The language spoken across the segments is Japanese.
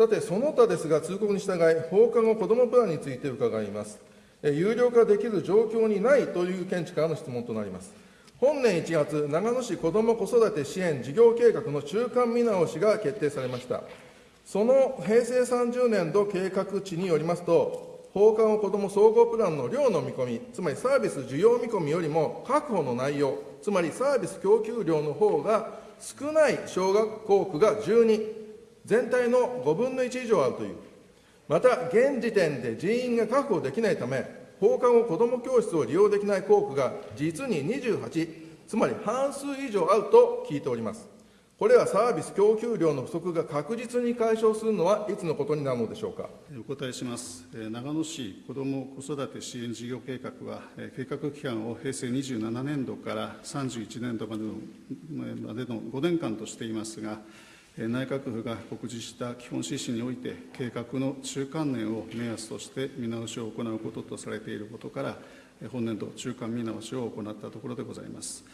さて、その他ですが、通告に従い、放課後子どもプランについて伺います。有料化できる状況にないという見地からの質問となります。本年1月、長野市子ども子育て支援事業計画の中間見直しが決定されました。その平成30年度計画値によりますと、放課後子ども総合プランの量の見込み、つまりサービス需要見込みよりも確保の内容、つまりサービス供給量の方が少ない小学校区が12、全体の5分の1以上あるという。また、現時点で人員が確保できないため、放課後子ども教室を利用できない校区が実に28、つまり半数以上あると聞いております。これはサービス供給量の不足が確実に解消するのはいつのことになるのでしょうか？お答えします。長野市子ども子育て支援事業計画は、計画期間を平成27年度から31年度までのまでの5年間としていますが、内閣府が告示した基本指針において、計画の中間年を目安として見直しを行うこととされていることから、本年度中間見直しを行ったところでございます。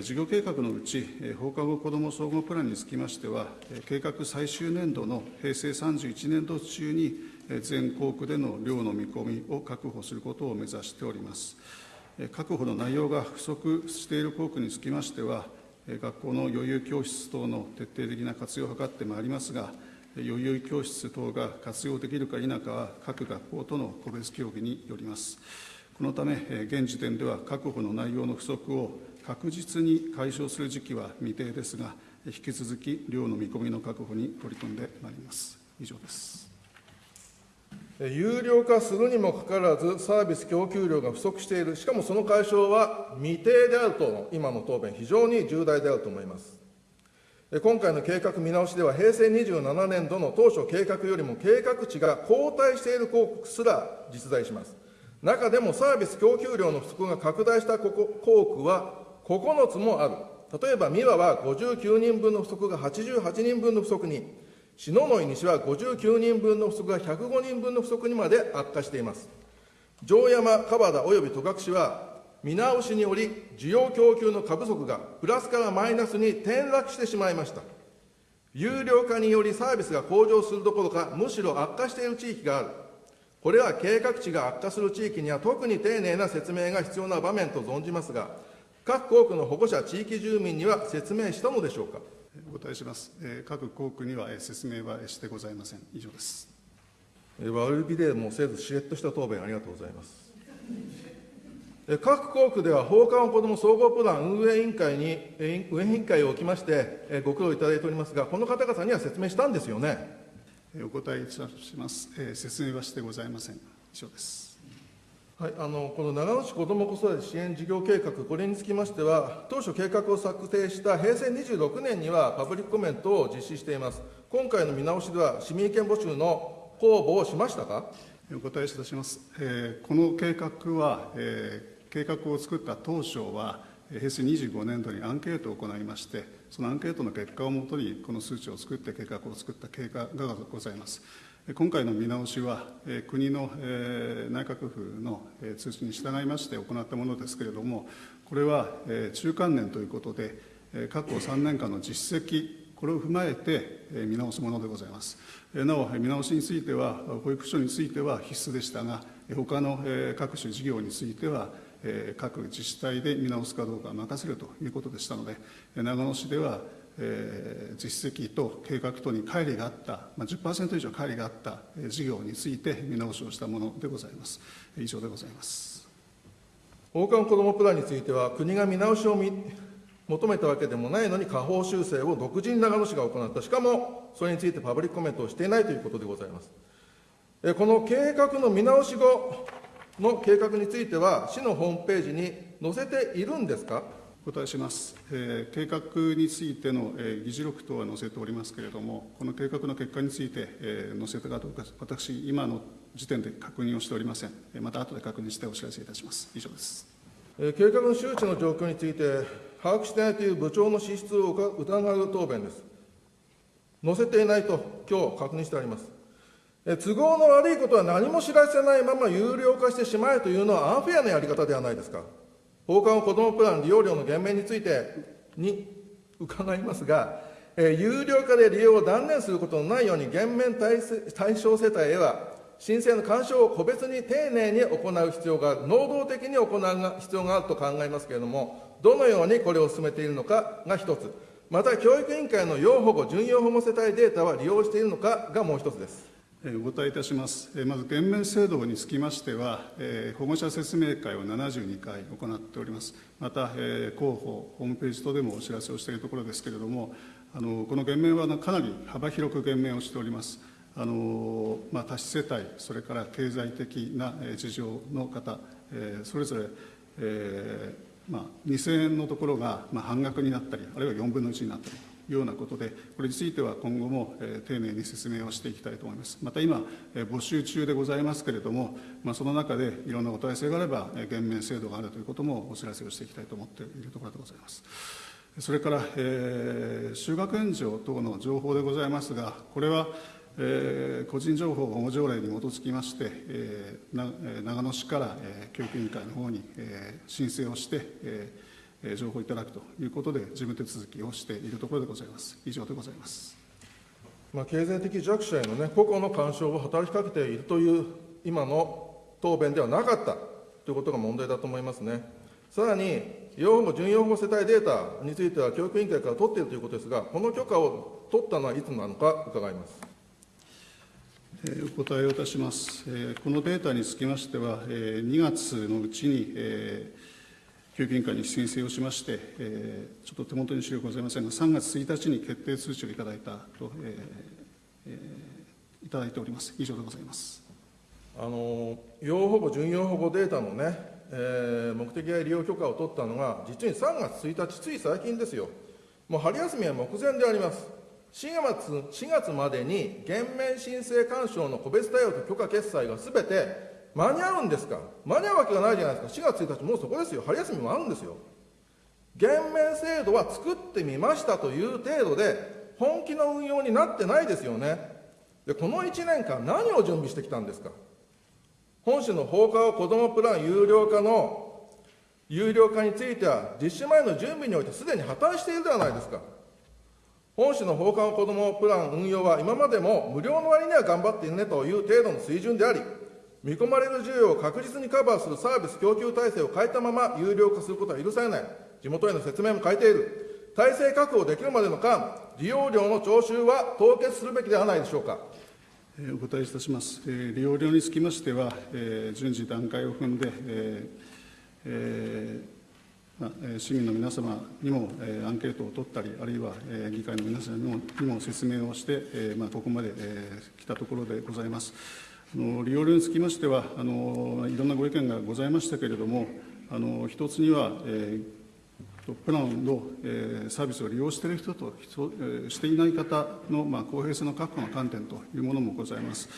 事業計画のうち、放課後子ども総合プランにつきましては、計画最終年度の平成31年度中に、全校区での量の見込みを確保することを目指しております。確保の内容が不足している校区につきましては、学校の余裕教室等の徹底的な活用を図ってまいりますが、余裕教室等が活用できるか否かは、各学校との個別協議によります。このため、現時点では確保の内容の不足を確実に解消する時期は未定ですが、引き続き量の見込みの確保に取り組んでまいります。以上です。有料化するにもかかわらず、サービス供給量が不足している、しかもその解消は未定であるとの今の答弁、非常に重大であると思います。今回の計画見直しでは、平成27年度の当初計画よりも計画値が後退している広告すら実在します。中でもサービス供給量の不足が拡大した校区は9つもある。例えば、三輪は59人分の不足が88人分の不足に、篠ノ井西は59人分の不足が105人分の不足にまで悪化しています。城山、川田及び戸隠は、見直しにより、需要供給の過不足がプラスからマイナスに転落してしまいました。有料化によりサービスが向上するどころか、むしろ悪化している地域がある。これは計画値が悪化する地域には特に丁寧な説明が必要な場面と存じますが、各校区の保護者、地域住民には説明したのでしょうか。お答えします。各校区には説明はしてございません。以上です。悪びでもせず、しれっとした答弁ありがとうございます。各校区では放課後子ども総合プラン運営委員会に、運営委員会を置きまして、ご苦労いただいておりますが、この方々には説明したんですよね。お答えいたします。説明はしてございません。以上です。はい、あのこの長野市子ども子育て支援事業計画、これにつきましては、当初計画を策定した平成26年にはパブリックコメントを実施しています。今回の見直しでは、市民意見募集の公募をしましたか？お答えいたします。えー、この計画は、えー、計画を作った当初は、平成25年度にアンケートを行いまして、そのアンケートの結果をもとに、この数値を作って計画を作った経過がございます。今回の見直しは、国の内閣府の通知に従いまして行ったものですけれども、これは中間年ということで、過去3年間の実績、これを踏まえて見直すものでございます。なお、見直しについては、保育所については必須でしたが、他の各種事業については、各自治体で見直すかどうか任せるということでしたので、長野市では、えー、実績と計画等に乖離があった、まあ、10%以上乖離があった事業について見直しをしたものでございます。以上でございます。放課後子どもプランについては、国が見直しを求めたわけでもないのに、下方修正を独自に長野市が行った、しかもそれについてパブリックコメントをしていないということでございます。この計画の見直し後の計画については、市のホームページに載せているんですか？お答えします、えー、計画についての、えー、議事録等は載せておりますけれども、この計画の結果について、えー、載せたかどうか、私、今の時点で確認をしておりません。また後で確認してお知らせいたします。以上です。えー、計画の周知の状況について、把握していないという部長の資質を疑う答弁です。載せていないと、今日確認してあります。え都合の悪いことは何も知らせないまま有料化してしまえというのはアンフェアなやり方ではないですか。放課後子どもプラン利用料の減免についてに伺いますが、えー有料化で利用を断念することのないように、減免対象世帯へは、申請の干渉を個別に丁寧に行う必要がある、能動的に行う必要があると考えますけれども、どのようにこれを進めているのかが一つ、また教育委員会の要保護、準要保護世帯データは利用しているのかがもう一つです。お答えいたします。まず、減免制度につきましては、保護者説明会を72回行っております。また、広報、ホームページ等でもお知らせをしているところですけれども、あのこの減免はかなり幅広く減免をしております。あのまあ、多子世帯、それから経済的な事情の方、それぞれ、えーまあ、2000円のところが、半額になったり、あるいは4分の1になったりようなことで、これについては今後も、えー丁寧に説明をしていきたいと思います。また今、えー募集中でございますけれども、まあ、その中でいろんなお問い合わせがあれば、えー減免制度があるということもお知らせをしていきたいと思っているところでございます。それから、えー修学援助等の情報でございますが、これは、えー個人情報保護条例に基づきまして、えーなえ長野市から、えー教育委員会の方に、えー申請をして、ええー情報をいただくということで、事務手続きをしているところでございます。以上でございます。まあ、経済的弱者への、ね、個々の干渉を働きかけているという今の答弁ではなかったということが問題だと思いますね。さらに、養護、準養護世帯データについては教育委員会から取っているということですが、この許可を取ったのはいつなのか伺います。えーお答えをいたします。えーこのデータにつきましては、えー2月のうちに、えー教育委員会に申請をしまして、えーちょっと手元に資料ございませんが、3月1日に決定通知をいただいたと、えーえーいただいております。以上でございます。あの養保護、準養保護データのね、えー目的や利用許可を取ったのが、実に3月1日、つい最近ですよ、もう春休みは目前であります、4月 ,4 月までに減免申請干渉の個別対応と許可決済がすべて間に合うんですか、間に合うわけがないじゃないですか、4月1日、もうそこですよ、春休みもあるんですよ。減免制度は作ってみましたという程度で、本気の運用になってないですよね。で、この1年間、何を準備してきたんですか？本市の放課後子どもプラン有料化の有料化については、実施前の準備においてすでに破綻しているではないですか。本市の放課後子どもプラン運用は今までも無料の割には頑張っているねという程度の水準であり、見込まれる需要を確実にカバーするサービス供給体制を変えたまま有料化することは許されない。地元への説明も変えている。体制確保できるまでの間、利用料の徴収は凍結するべきではないでしょうか。お答えいたします。利用料につきましては、順次段階を踏んで、市民の皆様にも、アンケートを取ったり、あるいは、議会の皆様にも説明をして、ここまで、来たところでございます。の利用料につきましてはあの、いろんなご意見がございましたけれども、あの一つには、えープランの、えーサービスを利用している人と、人えーしていない方の、まあ、公平性の確保の観点というものもございます。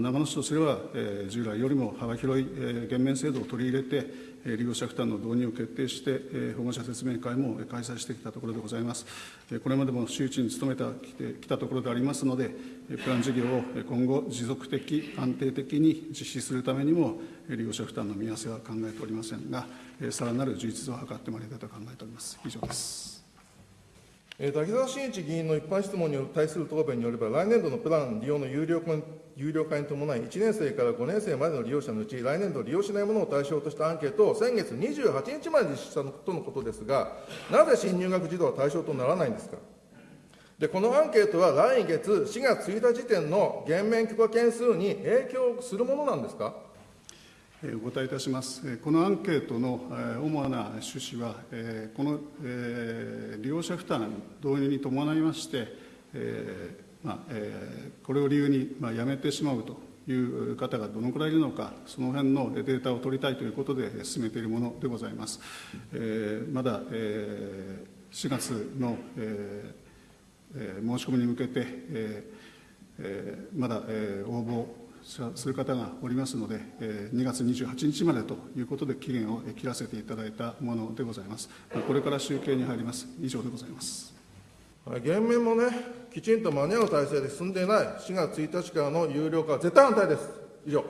長野市とすれば、え従来よりも幅広い、え減免制度を取り入れて、え利用者負担の導入を決定して、え保護者説明会も開催してきたところでございます。えこれまでも周知に努めてきてきたところでありますので、プラン事業を今後、持続的、安定的に実施するためにも、利用者負担の見合わせは考えておりませんが、さらなる充実を図ってまいりたいと考えております。以上です。え滝沢真一議員の一般質問に対する答弁によれば、来年度のプラン利用の有料化に有料化に伴い、1年生から5年生までの利用者のうち、来年度利用しないものを対象としたアンケートを先月28日まで実施したとのことですが、なぜ新入学児童は対象とならないんですか？で、このアンケートは来月4月1日時点の減免許可件数に影響するものなんですか？えーお答えいたします。えーこのアンケートのえー主な趣旨は、えーこのえー利用者負担導入に伴いまして、えーまあえーこれを理由にまあやめてしまうという方がどのくらいいるのか、その辺のデータを取りたいということで進めているものでございます。えーまだ、えー4月の、えーえー申し込みに向けて、えーえーまだ、えー応募する方がおりますので、えー2月28日までということで期限を切らせていただいたものでございます。これから集計に入ります。以上でございます。減免もね、きちんと間に合う体制で進んでいない4月1日からの有料化は絶対反対です。以上。